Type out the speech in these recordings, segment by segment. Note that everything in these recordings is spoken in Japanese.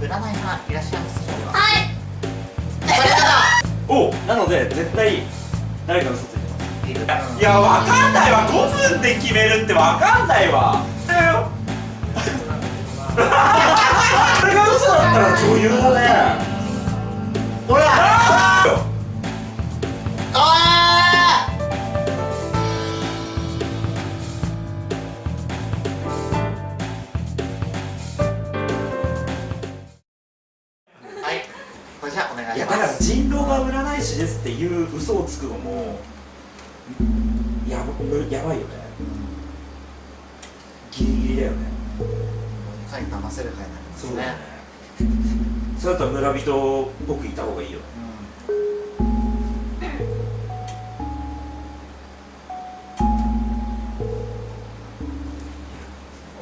占いさんいらっしゃいますはい。それなおなので絶対誰か嘘ついてます。いやわかんないわ。5分で決めるってわかんないわ。だよ。これが嘘だったら女優だね。ほら嘘をつくのもやばやばいよね。ギリギリだよね。回騙せる回になりますね。そうだよね。そうだったら村人っぽくいた方がいいよ。ね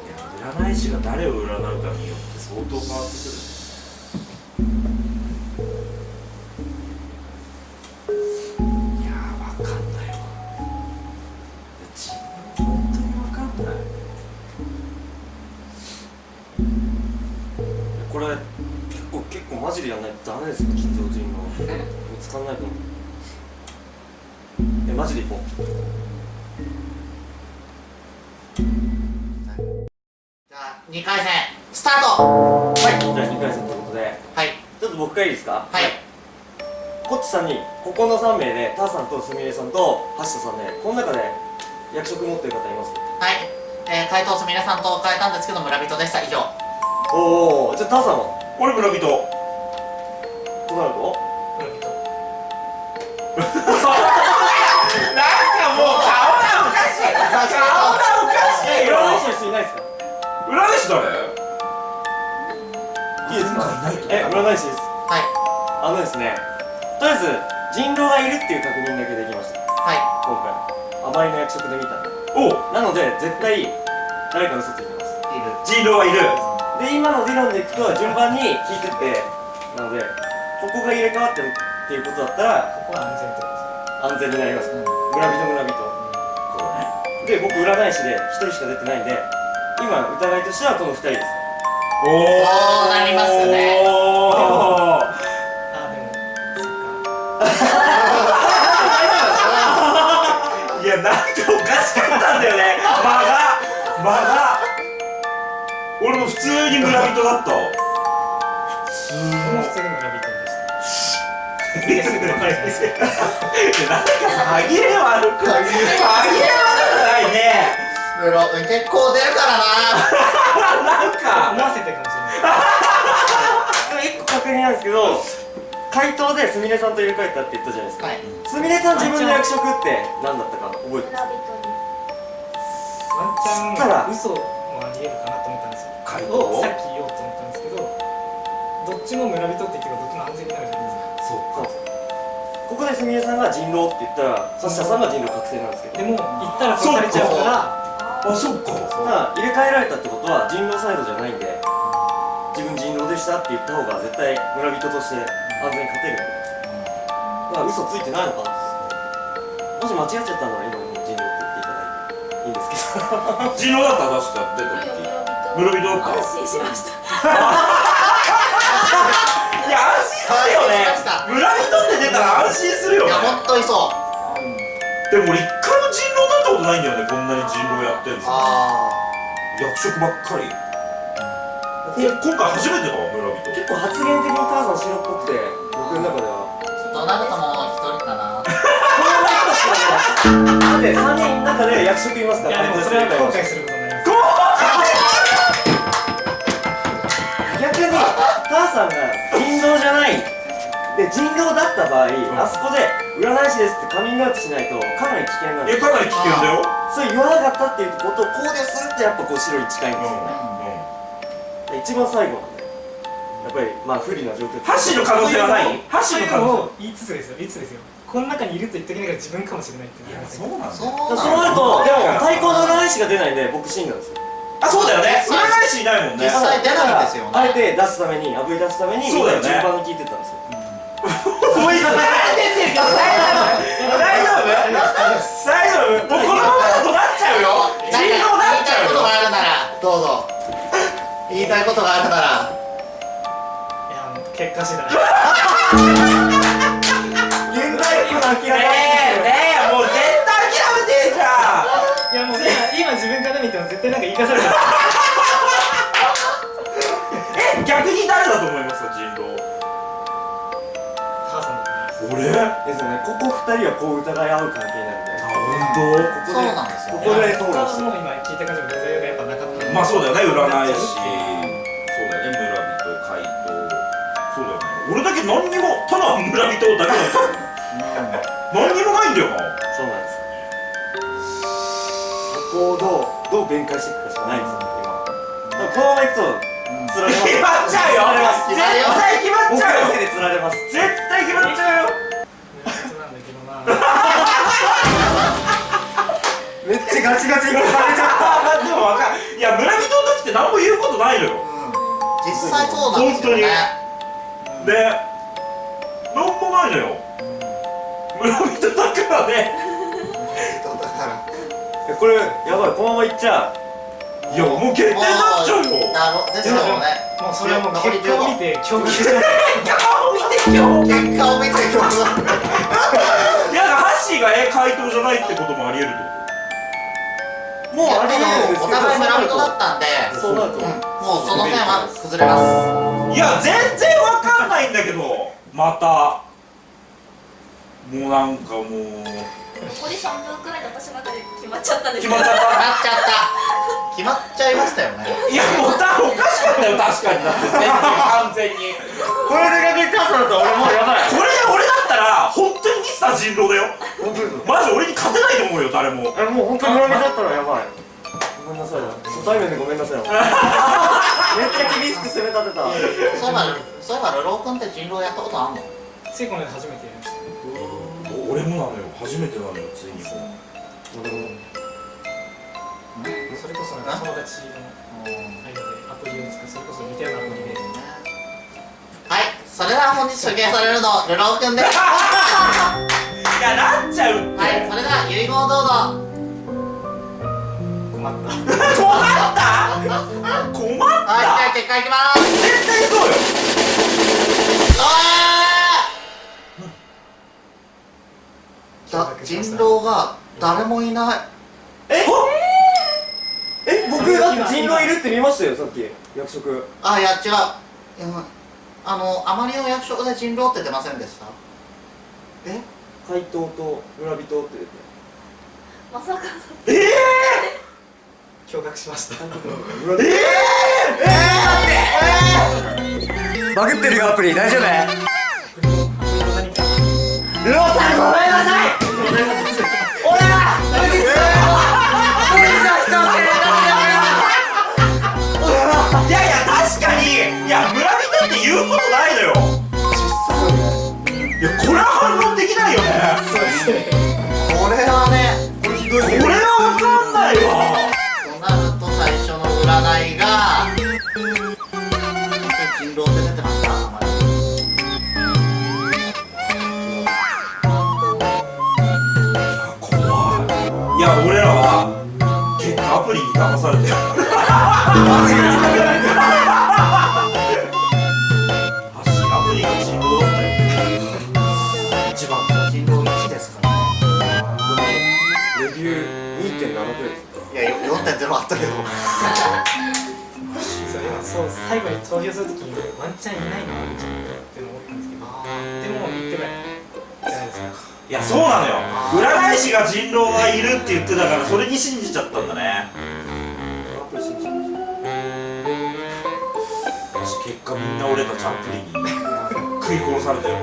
いや占い師が誰を占うかによって相当変わってくるいジでやんないとダメですよ金城人の。見つかんないと思う。えマジで行こう。じゃあ2回戦スタート。はい。じゃあ2回戦ということで。はい。ちょっと僕からいいですか？はい。コッチさんにここの3名でターさんとすみれさんと橋田さんでこの中で役職持ってる方います？はい。えー、回答すみれさんと変えたんですけど村人でした。以上。おおじゃあターさんは？俺村人かしい顔がおかしいえよ占い師の人いないですか占い師誰いいですかいないえ占い師ですはいあのですねとりあえず人狼がいるっていう確認だけできましたはい今回甘いの役職で見たん。でおなので絶対誰か嘘ついてますいる人狼はいるで今の理論でいくと順番に聞いてってなのでここが入れ替わってるっていうことだったらここは安全ってことです安全になりますうん。村人村人で僕占い師で1人しか出てないんで今疑いとしてはこの2人です。おそうなりますね。おー。あでもそっか。いやなんかおかしかったんだよね。間が間が俺も普通に村人だったすいやなんかさ歯切れ悪く歯切れ悪くないねムロ結構出るからななんか思わせてるかもしれないでも1個確認なんですけど回答ですみれさんと入れ替えたって言ったじゃないですかはいすみれさん自分の役職って何だったか覚えてますワンチャン嘘もありえるかなと思ったんですよ回答をさっき言おうと思ったんですけどどっちも村人ってです。みれさんが人狼って言ったらサッシャさんが人狼確定なんですけど。でも言ったら殺されちゃうから。あそっか。ただ入れ替えられたってことは人狼サイドじゃないんで自分人狼でしたって言った方が絶対村人として安全に勝てるんで。だから嘘ついてないのかな。もし間違っちゃったなら今もう人狼って言っていただいていいんですけど。人狼だったら確か出た時村人。だった安心しました。い や安心するよね。村人って出たら安心するよね。いや本当にそう。でも俺一回も人狼だったことないんだよねこんなに人狼やってるんですよあ役職ばっかり。こ今回初めてだわ村人。結構発言的にターザン白っぽくて僕の中では。あドナルドも一人かな。だって3人の中で役職いますから。いやでもそれは後悔することになります。逆にターさんが人狼じゃない。で人狼だった場合、ん。あそこで占い師ですってカミングアウトしないとかなり危険なんです。えかなり危険だよ。それ言わなかったっていうことを考慮するってやっぱこう白に近いんですよね、で一番最後。なんでやっぱりまあ不利な状況箸の可能性はない？箸そういうの可能のを言いつつですよ言いつつですよ。この中にいると言っておきながら自分かもしれないって言いますよ性うなんそうだ。そうなるとでも対抗の占い師が出ないんで僕死んだんですよあそうだよね。占い師いないもんね。実際出ないんですよね。あえて出すためにあぶり出すためにそうだよね。順番に聞いてたんですよ。こい。大丈夫？大丈夫？大丈夫？もうこのままだとなっちゃうよ。人何狼なっちゃうよか言いたいことがあるならどうぞ。言いたいことがあるなら。結果次第。現代諦め自分から見ても絶対なんか言い返される え逆に誰だと思います？人狼。母さんだと思います。俺？ですよね。ここ二人はこう疑い合う関係なんで。あ本そうなんですよここで討論し今聞いた感じもデザインがやっぱなかった当まあそうだよね。占い師そうだよね村人。怪盗そうだよね。俺だけ何にもただ村人だけなんですよ何にもないんだよな。そうなんですどう弁解してい。くかしかないですよ今このままいくと釣られます決まっちゃうよ釣られま絶対決まっちゃうよのせいで釣られます絶対決まっちゃうよめっちゃガチガチに聞かれちゃっあでもわかるいや村人の時って何も言うことないのよ実際そうなんですよねで何もないのよ村人だからねこれやばいこのままいっちゃいやもう決定になっちゃうよだろですよねもうそれはもう結果を見て驚愕してます顔見て今日結果を見て今日いやハッシーがえ回答じゃないってこともありえるってこうもうありえるんですけどお互い村人だったんでそうなるとうんもうその点は崩れます。いや全然わかんないんだけどまた。もうなんかもう。残り3分くらいで私の中で決まっちゃった。んです決まっちゃっ決まっちゃった。決まっちゃいましたよね。たいやもう多分おかしかった。よ確かに。だって全然完全に。これでかけたさだと俺もうやばいこれで俺だったら本当に。ミスター人狼だよマジ俺に。勝てないと思うよ誰もえもう本当に。村人だったらやばいごめんなさい初対面でごめんなさいめっちゃ厳しく攻め立てたそういえばそういえばルロー君って人狼やったことあんのついこの間初めて俺もなのよ。初めてなのよついにも。うそれこそなんか友達のアプリを使うそれこそ似たようなアプリで。はい。それでは本日処刑されるのルロー君です。いやなっちゃうって。はい。それでは遺言をどうぞ。困った。困った？困った？はいじゃあ結果いきます。絶対そうよ。あだ人狼が誰もいない。え？僕だって人狼いるって見ましたよさっき。役職あいや違う、うん、あのあまりの役所で人狼って出ませんでした？え？怪盗と村人って出て。まさかの。ええ 驚愕しました。村人。バグってるよアプリ大丈夫？ロさんごめんこれはねこれは分かんないわ。となると最初の占いが人狼って出てました。あまり怖い。いや俺らは結果アプリに騙されてる。発 3.0あったけど。そうそう最後に投票するときにワンチャンいないのワンって思ったんですけど。でも言ってくれじゃない。ですかいやそうなのよ。占い師が人狼がいるって言ってたからそれに信じちゃったんだね。結果みんな俺のチャップリンに食い殺されたよ。